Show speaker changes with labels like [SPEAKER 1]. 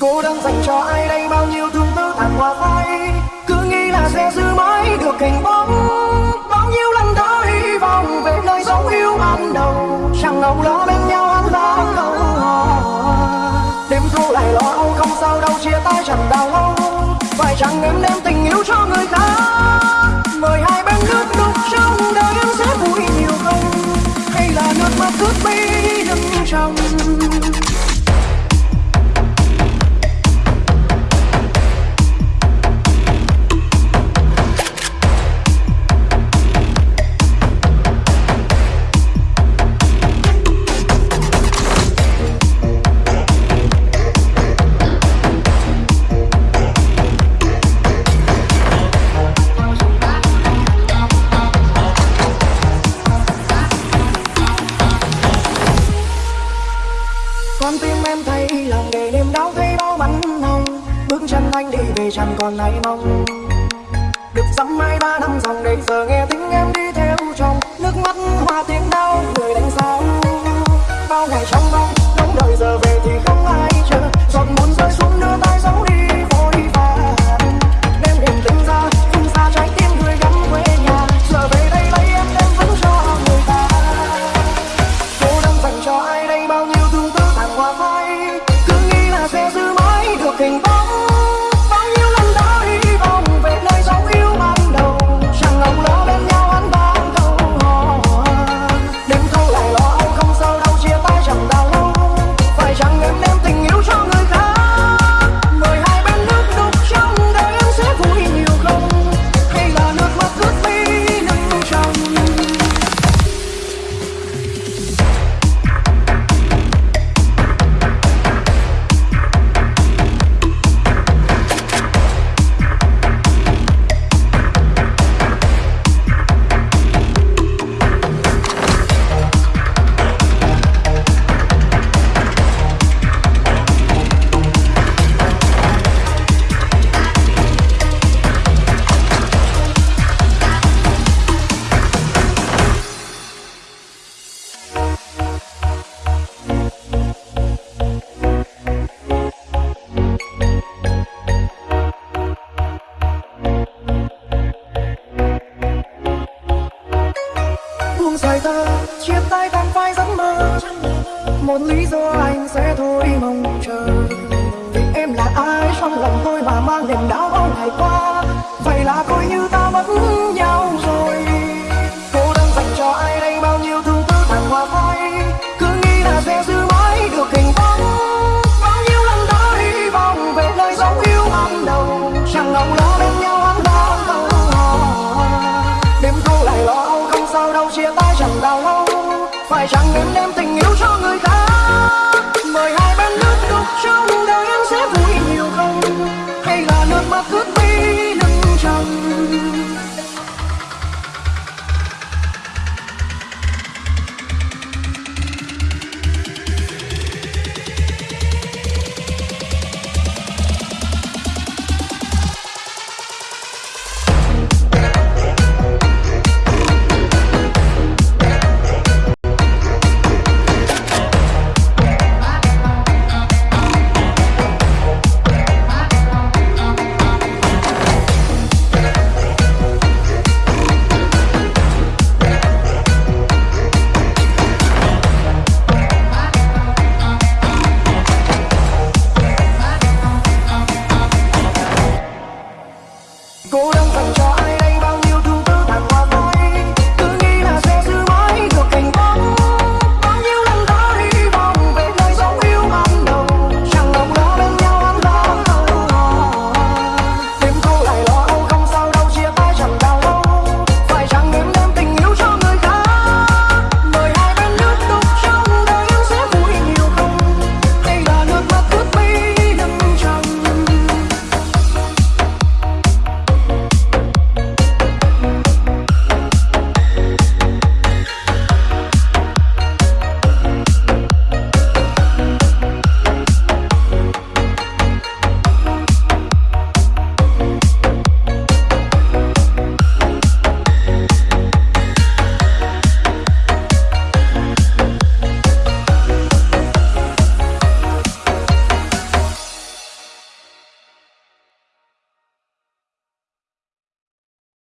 [SPEAKER 1] cô đang dành cho ai đây? Bao nhiêu thương tư tàn hoa phai cứ nghĩ là sẽ giữ mãi được hình bóng. Bao nhiêu lần đã hy vọng về nơi dấu yêu ban đầu. Chẳng ngầu lo bên nhau ăn lo ngầu đêm thu lại lo âu, không sao đâu, chia tay chẳng đau lâu. Phải chẳng em đem tình yêu cho người khác mời hai bên nước đục trong đời em sẽ vui nhiều không? Hay là nước mắt cướp bi đừng trong con tim em thấy lòng để niềm đau thấy bao bắn hồng bước chân anh đi về chẳng còn lại mong. Được dăm mai ba năm dòng để giờ nghe tiếng em đi theo chồng nước mắt hoa tiếng đau một lý do anh sẽ thôi mong chờ. Vì em là ai, trong lòng tôi mà mang niềm đau bao ngày qua? Vậy là coi như ta mất nhau em đem tình yêu cho người ta. Mời hai